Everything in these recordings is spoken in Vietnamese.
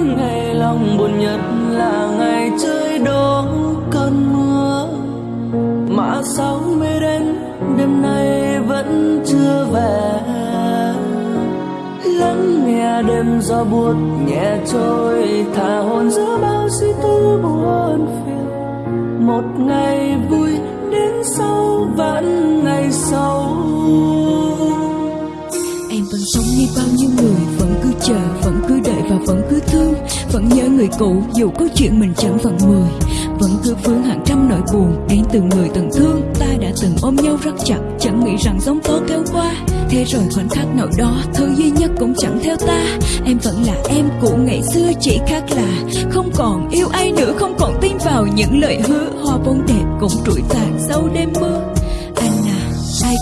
ngày lòng buồn nhất là ngày trời đổ cơn mưa. Mà sao mê đến đêm nay vẫn chưa về. Lắng nghe đêm gió buốt nhẹ trôi, thả hồn giữa bao suy tư buồn phiền. Một ngày vui đến sau vẫn ngày sau vẫn sống như bao nhiêu người Vẫn cứ chờ, vẫn cứ đợi và vẫn cứ thương. Vẫn nhớ người cũ dù có chuyện mình chẳng phận mười. Vẫn cứ vướng hàng trăm nỗi buồn Đến từ người từng thương. Ta đã từng ôm nhau rất chặt Chẳng nghĩ rằng giống tố kéo qua. Thế rồi khoảnh khắc nào đó Thứ duy nhất cũng chẳng theo ta. Em vẫn là em của ngày xưa Chỉ khác là không còn yêu ai nữa Không còn tin vào những lời hứa. Hoa bông đẹp cũng trụi tàn sau đêm mưa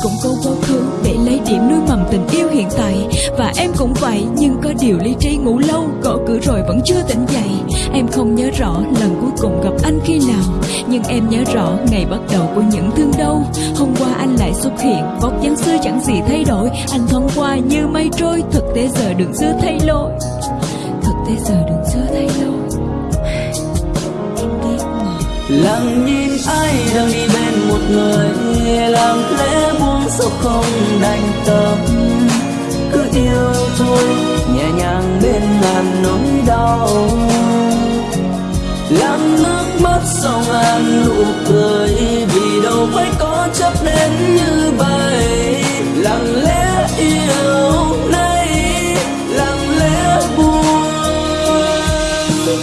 cũng có quá khứ để lấy điểm nuôi mầm tình yêu hiện tại. Và em cũng vậy, nhưng có điều lý trí ngủ lâu, Gõ cửa rồi vẫn chưa tỉnh dậy. Em không nhớ rõ lần cuối cùng gặp anh khi nào, Nhưng em nhớ rõ ngày bắt đầu của những thương đau. Hôm qua anh lại xuất hiện, Vóc dáng xưa chẳng gì thay đổi. Anh thoáng qua như mây trôi, Thực tế giờ đường xưa thay lỗi. Thực tế giờ đường xưa thay lỗi. Lặng nhìn ai đang đi bên một người lặng không đành tâm. Cứ yêu thôi, nhẹ nhàng bên ngàn nỗi đau. Lặng nước mắt sau ngàn nụ cười, vì đâu phải có chấp đến như vậy. Lặng lẽ yêu nay, lặng lẽ buồn.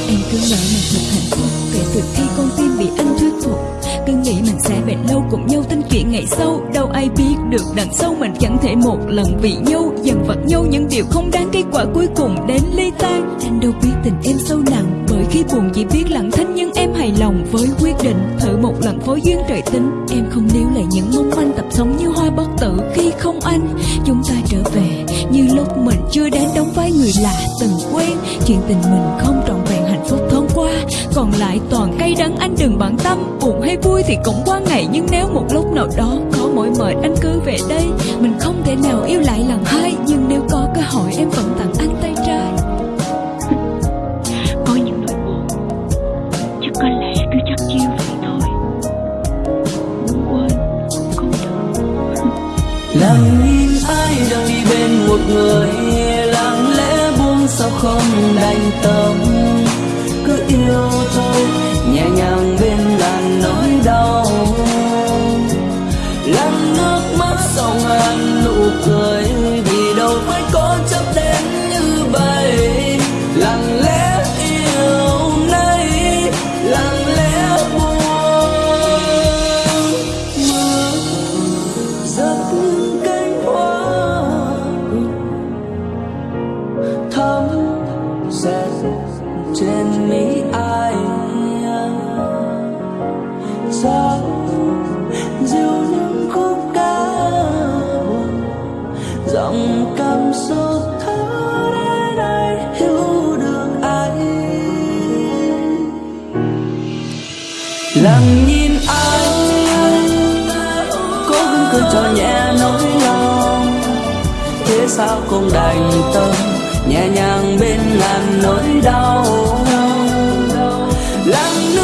Em cứ nói mình thật hạnh phúc, Kể từ khi con tim bị anh thuyết phục. Cứ nghĩ mình sẽ bền lâu cùng nhau tin ngày sau, Đâu ai biết được đằng sau mình chẳng thể một lần vì nhau. Dần vặt nhau những điều không đáng, kết quả cuối cùng đến ly tan Anh đâu biết tình em sâu nặng, Bởi khi buồn chỉ biết lặng thinh. Nhưng em hài lòng với quyết định Thử một lần phối duyên trời tính Em không níu lại những mong manh tập sống như hoa bất tử Khi không anh. Chúng ta trở về Như lúc mình chưa đến, đóng vai người lạ từng quen. Chuyện tình mình không trọn vẹn, hạnh phúc thoáng qua, Còn lại toàn cay đắng. Anh đừng bận tâm, Buồn hay vui thì cũng qua ngày Nhưng nếu một lúc nào đó có mỏi mệt anh cứ về đây. Mình không thể nào yêu lại lần hai Nhưng nếu có cơ hội em vẫn tặng anh tay trái. Có những nỗi buồn chắc có lẽ cứ chắc chiêu vậy thôi. Muốn quên không được. Lặng nhìn ai đang đi bên một người mắt sau ngàn nụ cười lặng nhìn anh cố gắng cười cho nhẹ nỗi lòng. Thế sao không đành tâm, nhẹ nhàng bên ngàn nỗi đau. Lặng